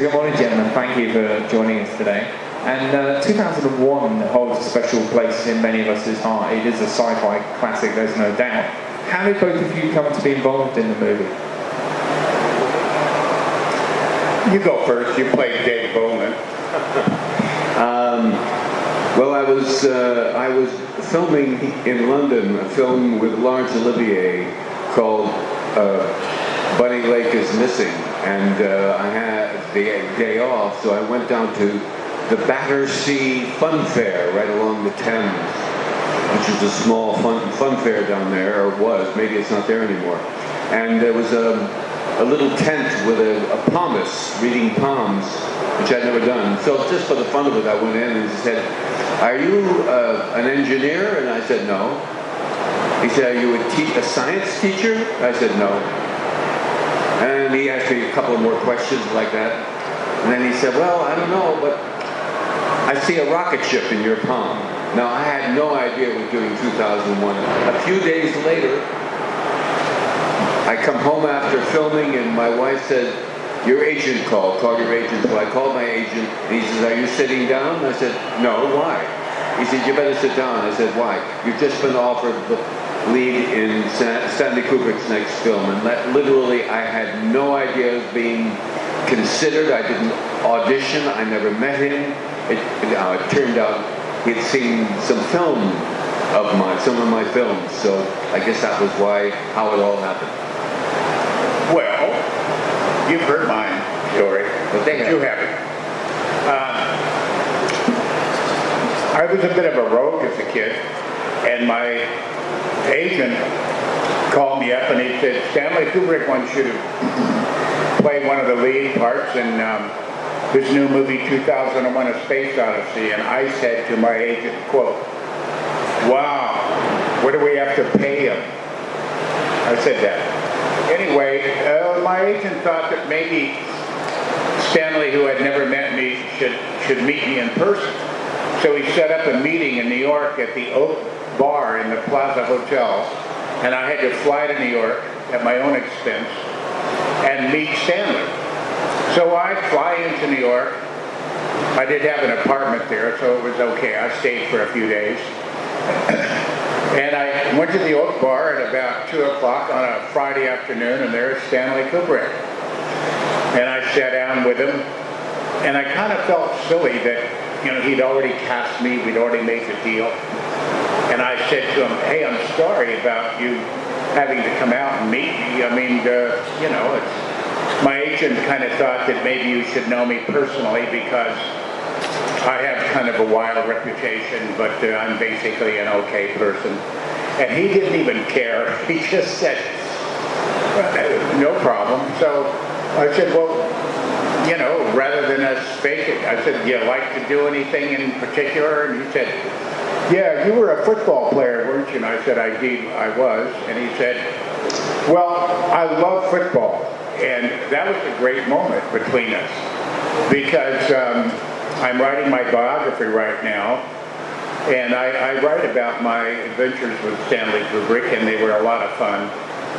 Good morning, gentlemen. Thank you for joining us today. And uh, 2001 holds a special place in many of us' heart. It is a sci-fi classic, there's no doubt. How did both of you come to be involved in the movie? You go first. You played Dave Bowman. Um, well, I was uh, I was filming in London a film with Laurence Olivier called uh, Bunny Lake is Missing, and uh, I had the day off, so I went down to the Battersea Fun Fair right along the Thames, which is a small fun, fun fair down there, or was. Maybe it's not there anymore. And there was a, a little tent with a, a reading palms, which I'd never done. So just for the fun of it, I went in and said, "Are you uh, an engineer?" And I said, "No." He said, "Are you a, a science teacher?" I said, "No." And he asked me a couple more questions like that. And then he said, "Well, I don't know, but I see a rocket ship in your palm." Now I had no idea it was doing 2001. A few days later, I come home after filming, and my wife said, "Your agent called. Call your agent." So I called my agent, and he says, "Are you sitting down?" I said, "No. Why?" He said, "You better sit down." I said, "Why?" You've just been offered the lead in Stanley Kubrick's next film, and that literally, I had no idea of being considered. I didn't audition. I never met him. It, uh, it turned out he'd seen some film of mine, some of my films. So I guess that was why how it all happened. Well, you've heard my story, But they you haven't. Uh, I was a bit of a rogue as a kid, and my agent called me up and he said, Stanley Kubrick wants you to play one of the lead parts in um, this new movie, 2001 A Space Odyssey. And I said to my agent, quote, wow, what do we have to pay him? I said that. Anyway, uh, my agent thought that maybe Stanley, who had never met me, should, should meet me in person. So he set up a meeting in New York at the Oak Bar in the Plaza Hotel, and I had to fly to New York at my own expense and meet Stanley. So I fly into New York. I did have an apartment there, so it was okay. I stayed for a few days. And I went to the Oak Bar at about 2 o'clock on a Friday afternoon, and there's Stanley Kubrick. And I sat down with him, and I kind of felt silly that, you know, he'd already cast me, we'd already made the deal. And I said to him, hey, I'm sorry about you having to come out and meet me. I mean, uh, you know, my agent kind of thought that maybe you should know me personally because I have kind of a wild reputation, but uh, I'm basically an okay person. And he didn't even care. He just said, "Uh, no problem. So I said, well, you know, rather than us fake it, I said, do you like to do anything in particular? And he said, yeah, you were a football player, weren't you? And I said, I did, I was. And he said, well, I love football. And that was a great moment between us because um, I'm writing my biography right now. And I, I write about my adventures with Stanley Kubrick, and they were a lot of fun.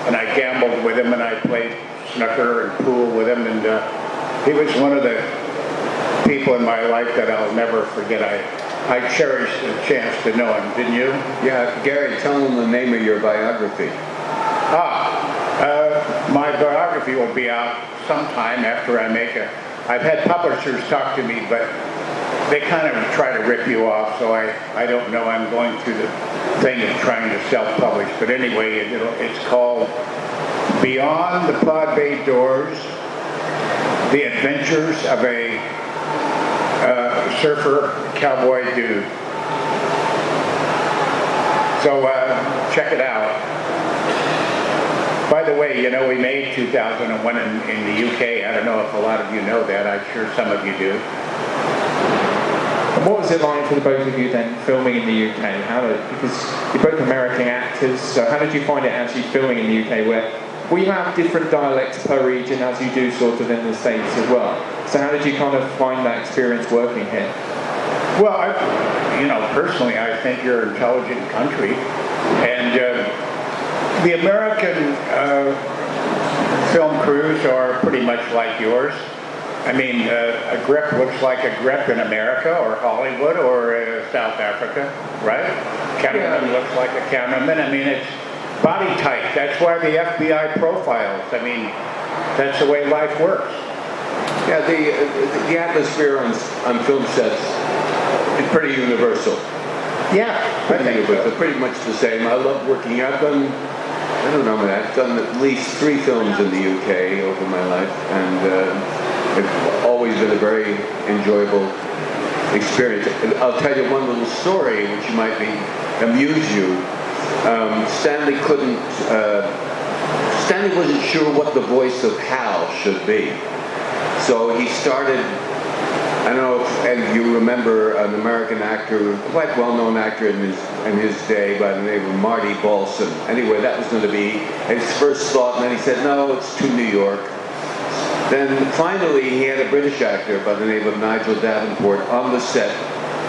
And I gambled with him, and I played snooker and pool with him, and uh, he was one of the people in my life that I'll never forget. I, I cherished the chance to know him, didn't you? Yeah, Gary, tell them the name of your biography. Ah, uh, my biography will be out sometime after I make a. I've had publishers talk to me, but they kind of try to rip you off, so I, I don't know. I'm going through the thing of trying to self-publish. But anyway, it, it'll, it's called Beyond the Pod Bay Doors, The Adventures of a Surfer Cowboy Dude. So uh, check it out. By the way, you know, we made 2001 in, in the UK. I don't know if a lot of you know that. I'm sure some of you do. What was it like for the both of you then filming in the UK? How did, because you're both American actors, so how did you find it actually filming in the UK where we have different dialects per region as you do sort of in the States as well. So how did you kind of find that experience working here? Well, I, you know, personally, I think you're an intelligent country, and uh, the American uh, film crews are pretty much like yours. I mean, uh, a grip looks like a grip in America or Hollywood or uh, South Africa, right? Cameraman Yeah. looks like a cameraman. I mean, it's body type. That's why the FBI profiles. I mean, that's the way life works. Yeah, the, the atmosphere on, on film sets is pretty universal. Yeah, I Pretty think universal, so. pretty much the same. I love working. I've done, I don't know, I've done at least three films in the UK over my life, and uh, it's always been a very enjoyable experience. And I'll tell you one little story which might be amuse you. Um, Stanley couldn't. Uh, Stanley wasn't sure what the voice of Hal should be, so he started I don't know if and you remember an American actor, quite well-known actor in his in his day by the name of Marty Balsam. Anyway, that was going to be his first thought, and then he said, "No, it's too New York." Then finally, he had a British actor by the name of Nigel Davenport on the set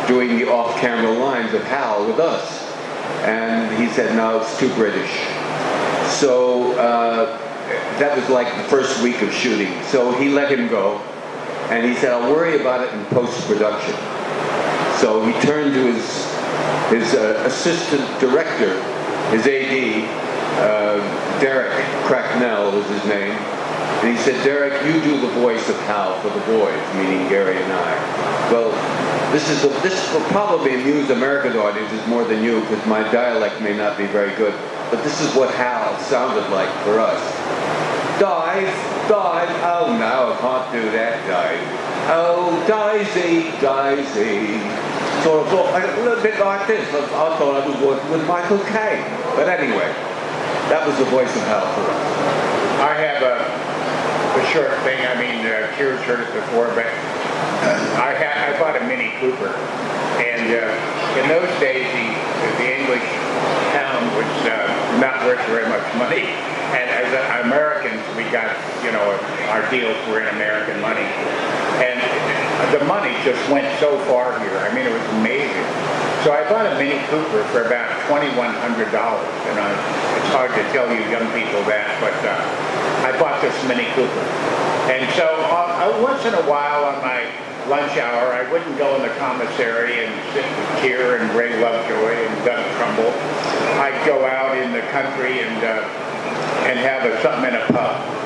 doing the off-camera lines of Hal with us, and he said, "No, it's too British." So uh, that was like the first week of shooting. So he let him go. And he said, I'll worry about it in post-production. So he turned to his, his uh, assistant director, his AD, uh, Derek Cracknell was his name. And he said, Derek, you do the voice of Hal for the boys, meaning Gary and I. Well, this is a, this will probably amuse American audiences more than you because my dialect may not be very good. But this is what Hal sounded like for us. Dive, dive. Oh no, I can't do that, dive. Oh, Daisy, Daisy. So I thought, a little bit like this. I, thought I was working with Michael Caine. But anyway, that was the voice of Hal for us. I have a, a short thing. I mean, uh, Keir's heard it before, but I had I bought a Mini Cooper, and uh, in those days the the English pound was uh, not worth very much money, and as Americans we got you know our deals were in American money, and the money just went so far here. I mean, it was amazing. So I bought a Mini Cooper for about twenty-one hundred dollars, and I, it's hard to tell you young people that, but uh, I bought this Mini Cooper, and so uh, uh, once in a while on my lunch hour, I wouldn't go in the commissary and sit with Keir and Ray Lovejoy and Doug Trumbull. I'd go out in the country and uh, and have a, something in a pub.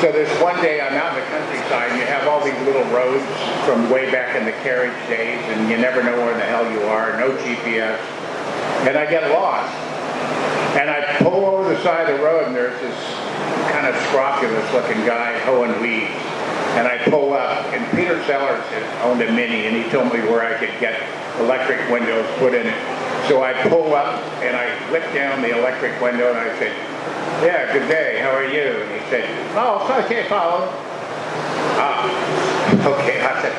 So this one day I'm out in the countryside and you have all these little roads from way back in the carriage days and you never know where the hell you are, no GPS. And I get lost. And I pull over the side of the road and there's this kind of scrofulous looking guy hoeing weeds. And I pull up and Peter Sellers had owned a Mini and he told me where I could get electric windows put in it. So I pull up and I whip down the electric window and I said, yeah, good day, how are you? And he said, oh, okay, Paul. Ah, okay. I said,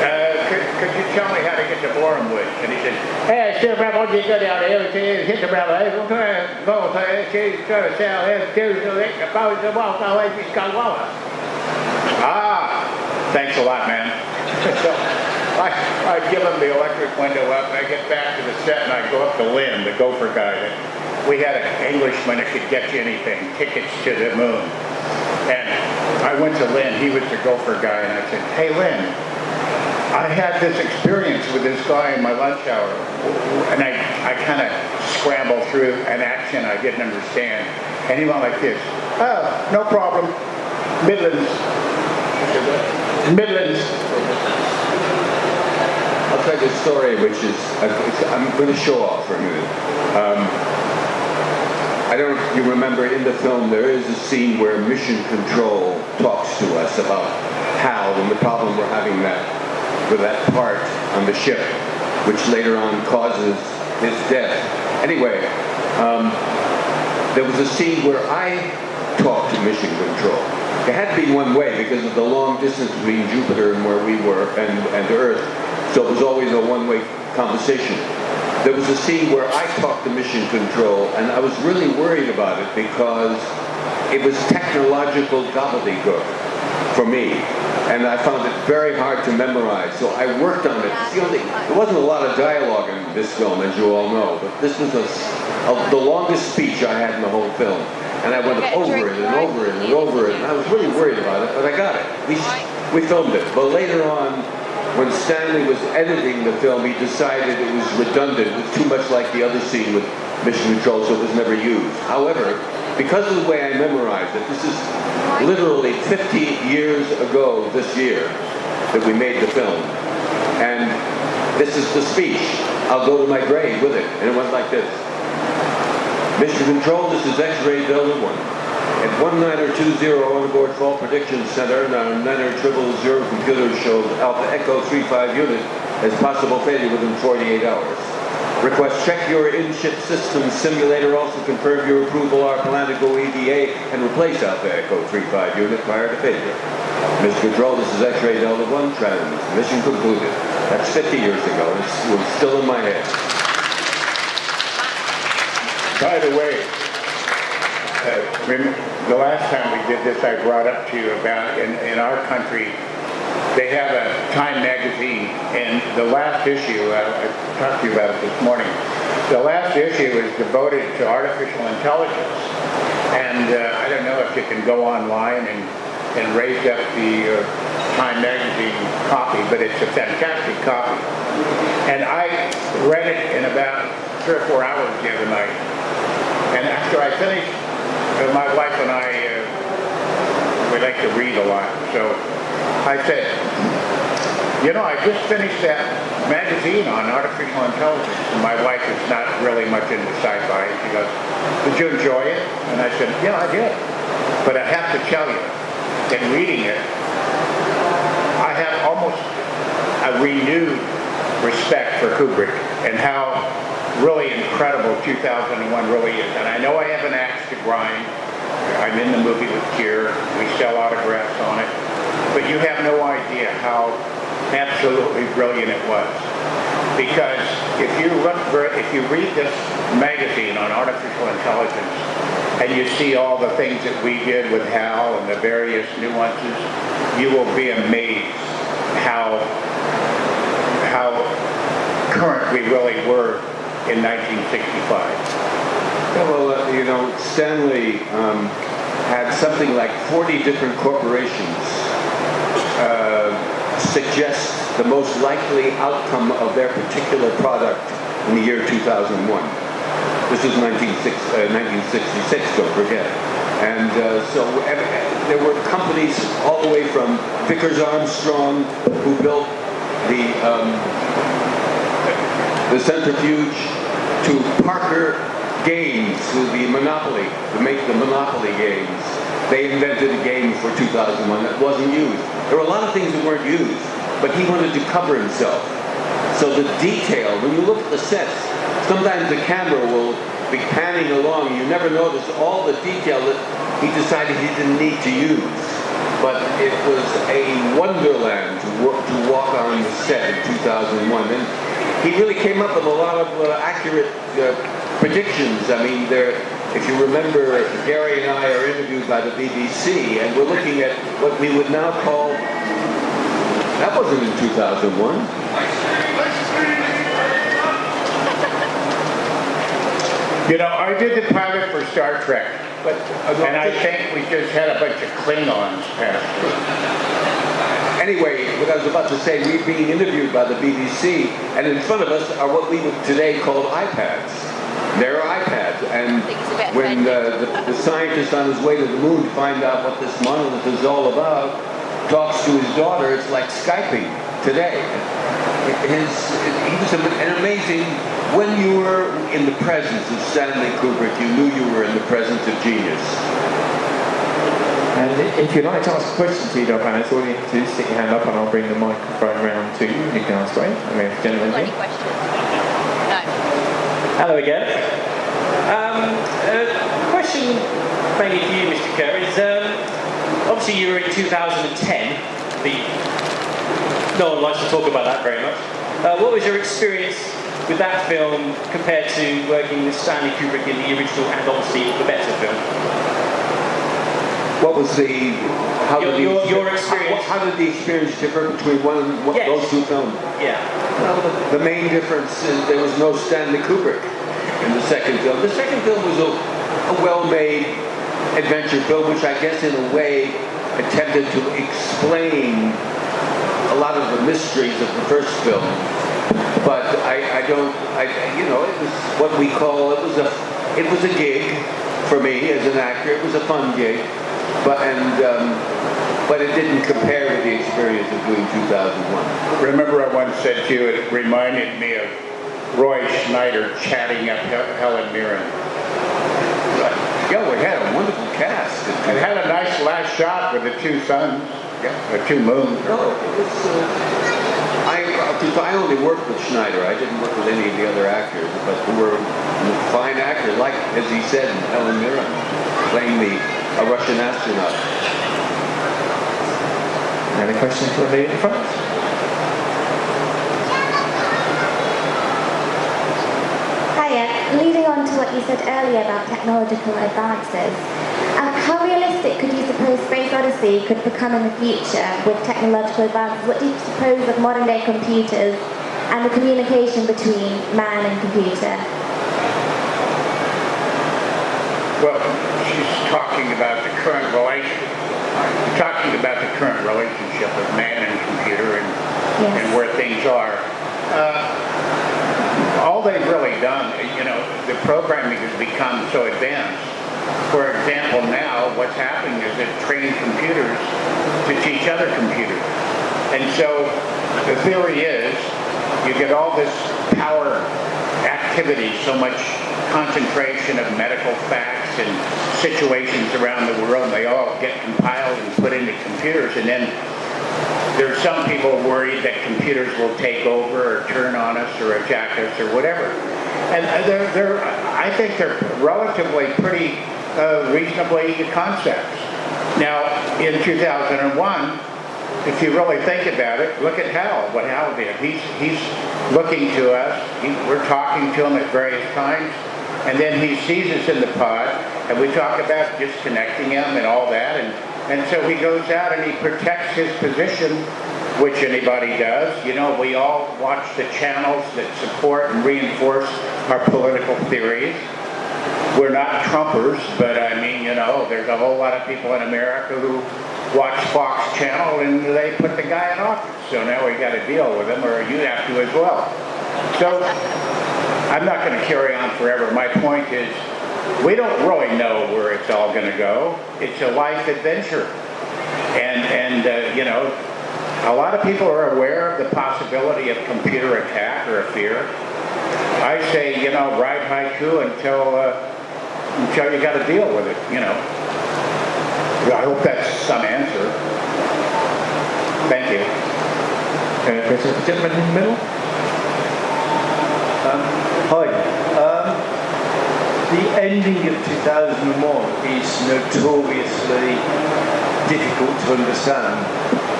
uh, could, could you tell me how to get to Borehamwood? And he said, hey, sir, Bravo, you go down there, okay, hit the Bravo, hey, to go to okay, go to sell, hey, do the lick, about the walk, no way, got water. Ah, thanks a lot, man. so I, I give him the electric window up, and I get back to the set, and I go up to Lynn, the gopher guy. We had an Englishman that could get you anything, tickets to the moon. And I went to Lynn, he was the gopher guy, and I said, hey, Lynn, I had this experience with this guy in my lunch hour, and I, I kind of scrambled through an action I didn't understand. And he went like this, oh, no problem, Midlands. Midlands. I'll tell you a story which is, I'm going to show off for a minute. Um, I don't you remember in the film there is a scene where Mission Control talks to us about Hal and the problem we're having that with that part on the ship, which later on causes his death. Anyway, um, there was a scene where I talked to Mission Control. It had to be one way because of the long distance between Jupiter and where we were and, and Earth. So it was always a one-way conversation. There was a scene where I talked to Mission Control and I was really worried about it because it was technological gobbledygook for me. And I found it very hard to memorize. So I worked on it. The only, there wasn't a lot of dialogue in this film, as you all know, but this was a, a, the longest speech I had in the whole film. And I went over it and over it and over it, and I was really worried about it, but I got it. We, we filmed it. But later on, when Stanley was editing the film, he decided it was redundant. It was too much like the other scene with Mission Control, so it was never used. However, because of the way I memorized it, this is literally 50 years ago this year that we made the film. And this is the speech. I'll go to my grave with it. And it went like this. Mission Control, this is X-Ray Delta 1. At 1920 on board Fault Prediction Center, our 9000 computer showed Alpha Echo 35 unit as possible failure within 48 hours. Request check your in-ship system simulator. Also confirm your approval our plan to go EVA and replace Alpha Echo 35 unit prior to failure. Mission Control, this is X-Ray Delta 1 trans. Mission concluded. That's 50 years ago. It's still in my head. By the way, uh, the last time we did this, I brought up to you about in, in our country, they have a Time magazine, and the last issue, uh, I talked to you about it this morning, the last issue is devoted to artificial intelligence. And uh, I don't know if you can go online and, and raise up the uh, Time magazine copy, but it's a fantastic copy. And I read it in about three or four hours the other night. And after I finished, uh, my wife and I, uh, we like to read a lot, so I said, you know, I just finished that magazine on artificial intelligence, and my wife is not really much into sci-fi. She goes, did you enjoy it? And I said, yeah, I did. But I have to tell you, in reading it, I have almost a renewed respect for Kubrick and how really incredible 2001 really is. And I know I have an axe to grind. I'm in the movie with Keir. We sell autographs on it. But you have no idea how absolutely brilliant it was. Because if you look, if you read this magazine on artificial intelligence, and you see all the things that we did with HAL and the various nuances, you will be amazed how how current we really were in 1965. Well, uh, you know, Stanley um, had something like 40 different corporations uh, suggest the most likely outcome of their particular product in the year 2001. This is 1966, uh, don't forget. And uh, so there were companies all the way from Vickers Armstrong, who built the um, the centrifuge, to Parker Games, the Monopoly, to make the Monopoly games. They invented a game for 2001 that wasn't used. There were a lot of things that weren't used, but he wanted to cover himself. So the detail, when you look at the sets, sometimes the camera will be panning along. You never notice all the detail that he decided he didn't need to use. But it was a wonderland to, work, to walk on the set in 2001. And he really came up with a lot of uh, accurate uh, predictions. I mean, there if you remember, Gary and I are interviewed by the BBC, and we're looking at what we would now call, that wasn't in 2001. You know, I did the pilot for Star Trek, but, uh, and I think we just had a bunch of Klingons pass Anyway, what I was about to say, we're being interviewed by the BBC, and in front of us are what we would today call iPads. They're iPads. And when uh, the, the scientist on his way to the moon to find out what this monolith is all about talks to his daughter, it's like Skyping today. His, he was an amazing, when you were in the presence of Stanley Kubrick, you knew you were in the presence of genius. And if you'd like to ask a question to you, Doc Annis, all you need to do is stick your hand up and I'll bring the microphone round to you. You can ask away. I mean, gentlemen. Any questions? Hello again. Um, a question mainly for you, Mr. Kerr, is um, obviously you were in 2010. The, no one likes to talk about that very much. Uh, what was your experience with that film compared to working with Stanley Kubrick in the original and obviously the better film? What was the how your, did the, your, your experience? How, how, did the experience differ between one and one, yes. those two films? Yeah. Well, the, the, main difference is there was no Stanley Kubrick in the second film. The second film was a, a well-made adventure film, which I guess in a way attempted to explain a lot of the mysteries of the first film. But I, I don't, I, you know, it was what we call, it was a, it was a gig for me as an actor. It was a fun gig, but and um, but it didn't compare with the experience of doing 2001. Remember I once said to you, it reminded me of Roy Scheider chatting up Helen Mirren. Yeah, we had a wonderful cast. And had a nice last shot with the two suns, yeah, the two moons. No, it was. Uh, I I only worked with Scheider. I didn't work with any of the other actors, but who were fine actors, like as he said, Helen Mirren, playing the a Russian astronaut. Any questions for the in front? Hiya. Leading on to what you said earlier about technological advances, um, how realistic could you suppose Space Odyssey could become in the future with technological advances? What do you suppose of modern day computers and the communication between man and computer? Well, she's talking about the current relation, talking about the current relationship of man and computer and, yes. and where things are. Uh, all they've really done, you know, the programming has become so advanced. For example, now what's happening is they're training computers to teach other computers. And so the theory is you get all this power activity, so much concentration of medical facts and situations around the world. They all get compiled and put into computers. And then there are some people worried that computers will take over or turn on us or attack us or whatever. And they're, they're I think they're relatively pretty uh, reasonably concepts. Now, in 2001, if you really think about it, look at Hal, what Hal did. He's, he's looking to us. He, we're talking to him at various times. And then he sees us in the pod, and we talk about disconnecting him and all that. And, and so he goes out and he protects his position, which anybody does. You know, we all watch the channels that support and reinforce our political theories. We're not Trumpers, but I mean, you know, there's a whole lot of people in America who watch Fox Channel and they put the guy in office. So now we got to deal with him, or you have to as well. So I'm not going to carry on forever. My point is, we don't really know where it's all going to go. It's a life adventure, and and uh, you know, a lot of people are aware of the possibility of computer attack or a fear. I say, you know, ride haiku until uh, until you got to deal with it. You know. I hope that's some answer. Thank you. Uh, there's a gentleman in the middle. Um, hi. Um, the ending of 2001 is notoriously difficult to understand.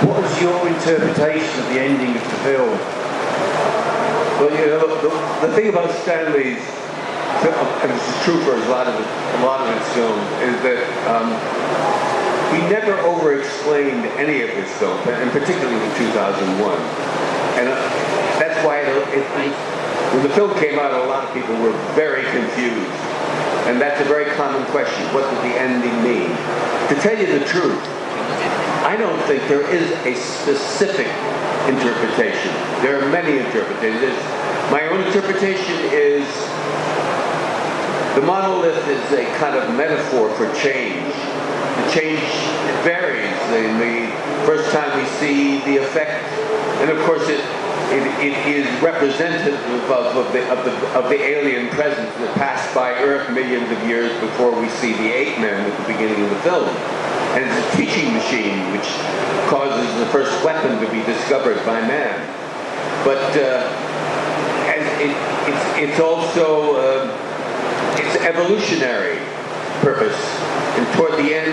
What was your interpretation of the ending of the film? Well, you know, the, the thing about Stanley's and this is true for a lot of a lot of his films, is that um, he never over-explained any of his films, and particularly in 2001. And uh, that's why it, it, it, when the film came out, a lot of people were very confused. And that's a very common question. What did the ending mean? To tell you the truth, I don't think there is a specific interpretation. There are many interpretations. My own interpretation is the monolith is a kind of metaphor for change The change varies. The, the first time we see the effect, and of course it, it, it is representative of, of, the, of, the, of the alien presence that passed by Earth millions of years before we see the ape men at the beginning of the film. And it's a teaching machine which causes the first weapon to be discovered by man. But uh, it, it's, it's also uh, it's evolutionary purpose. And toward the end,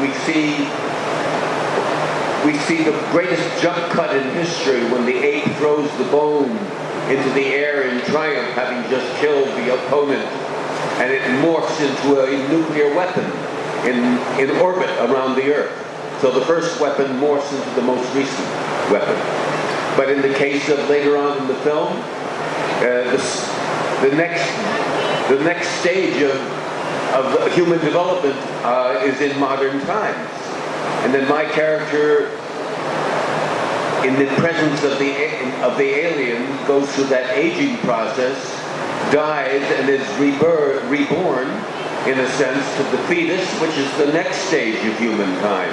we see we see the greatest jump cut in history when the ape throws the bone into the air in triumph, having just killed the opponent, and it morphs into a nuclear weapon in, in orbit around the Earth. So the first weapon morphs into the most recent weapon. But in the case of later on in the film, uh, the, the next the next stage of of human development uh, is in modern times. And then my character, in the presence of the of the alien, goes through that aging process, dies, and is rebirth, reborn, in a sense, to the fetus, which is the next stage of humankind.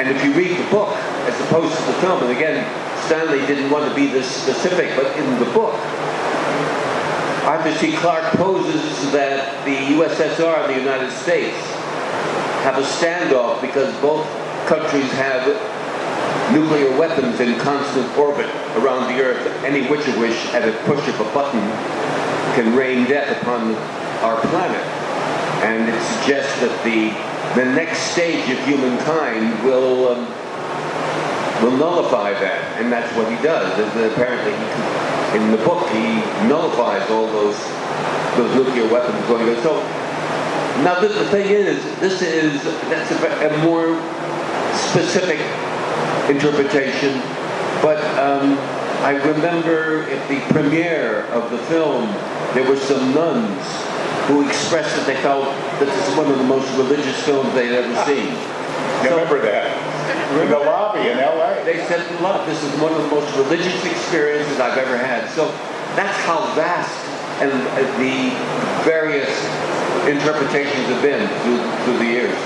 And if you read the book, as opposed to the film, and again, Stanley didn't want to be this specific, but in the book, Arthur C. Clarke poses that the USSR and the United States have a standoff because both countries have nuclear weapons in constant orbit around the Earth, any which of which, at a push of a button, can rain death upon our planet. And it suggests that the the next stage of humankind will um, will nullify that, and that's what he does. And apparently, he, in the book, he nullifies all those those nuclear weapons going on. So now the, the thing is, this is that's a, a more specific interpretation, but um, I remember at the premiere of the film, there were some nuns who expressed that they felt that this is one of the most religious films they'd ever seen. You remember that? In the lobby in L.A. They said, "Look, this is one of the most religious experiences I've ever had." So that's how vast and uh, the various interpretations have been through, through the years.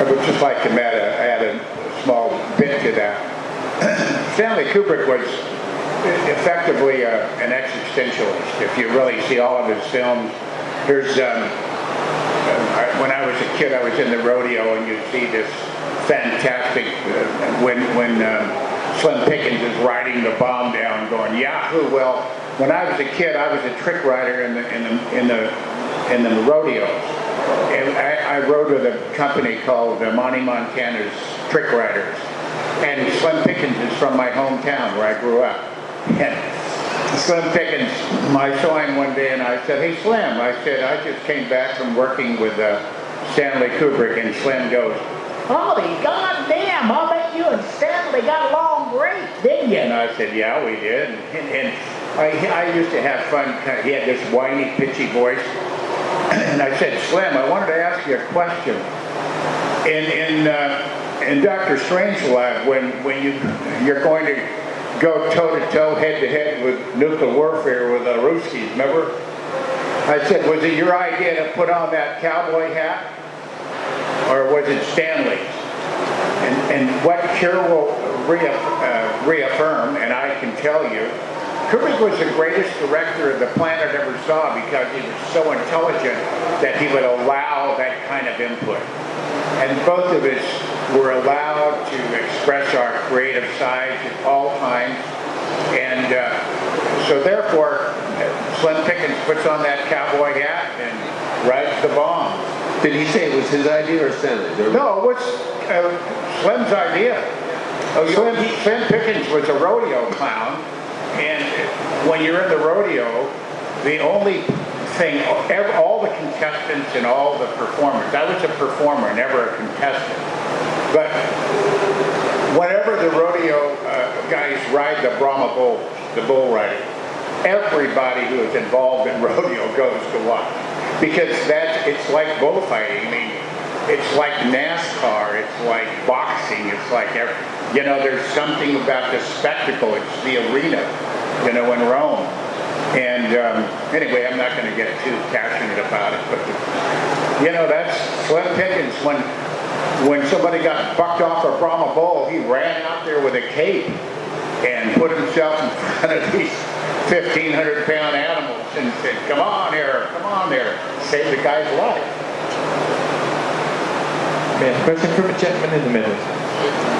Uh, I would just like to add a, add a small bit to that. Stanley Kubrick was effectively a, an existentialist. If you really see all of his films, here's um, I, when I was a kid, I was in the rodeo, and you'd see this fantastic uh, when when uh, Slim Pickens is riding the bomb down, going Yahoo. Well, when I was a kid, I was a trick rider in the in the in the in the rodeos. And I, I rode with a company called the Monty Montana's Trick Riders. And Slim Pickens is from my hometown where I grew up. And Slim Pickens, I saw him one day and I said, hey Slim, I said, I just came back from working with uh, Stanley Kubrick. And Slim goes, Holy goddamn, I bet you and Stanley got along great, didn't you? And I said, yeah, we did. And, and I, I used to have fun. He had this whiny, pitchy voice. And I said, Slim, I wanted to ask you a question. In, in, uh, in Dr. Strangelove, when, when you, you're going to go toe-to-toe, head-to-head with nuclear warfare with the Ruskies, remember? I said, was it your idea to put on that cowboy hat? Or was it Stanley's? And, and what Keir will uh, reaffirm, and I can tell you, Kubrick was the greatest director the planet ever saw because he was so intelligent that he would allow that kind of input. And both of us were allowed to express our creative sides at all times. And uh, so therefore, Slim Pickens puts on that cowboy hat and rides the bomb. Did he say it was his idea or Stanley's? No, it was uh, Slim's idea. Oh, Slim, Slim Pickens was a rodeo clown, and when you're in the rodeo, the only thing, all the contestants and all the performers, I was a performer, never a contestant, but whenever the rodeo uh, guys ride the Brahma bulls, the bull riding, everybody who is involved in rodeo goes to watch because that's it's like bullfighting. I mean, it's like NASCAR. It's like boxing. It's like every, you know, there's something about the spectacle. It's the arena, you know, in Rome. And um, anyway, I'm not going to get too passionate about it, but you know, that's Slim Pickens. When when somebody got bucked off a Brahma bull, he ran out there with a cape and put himself in front of these 1,500 pound animals and said, "Come on here, come on there," save the guy's life. Yeah, question from a gentleman in the middle.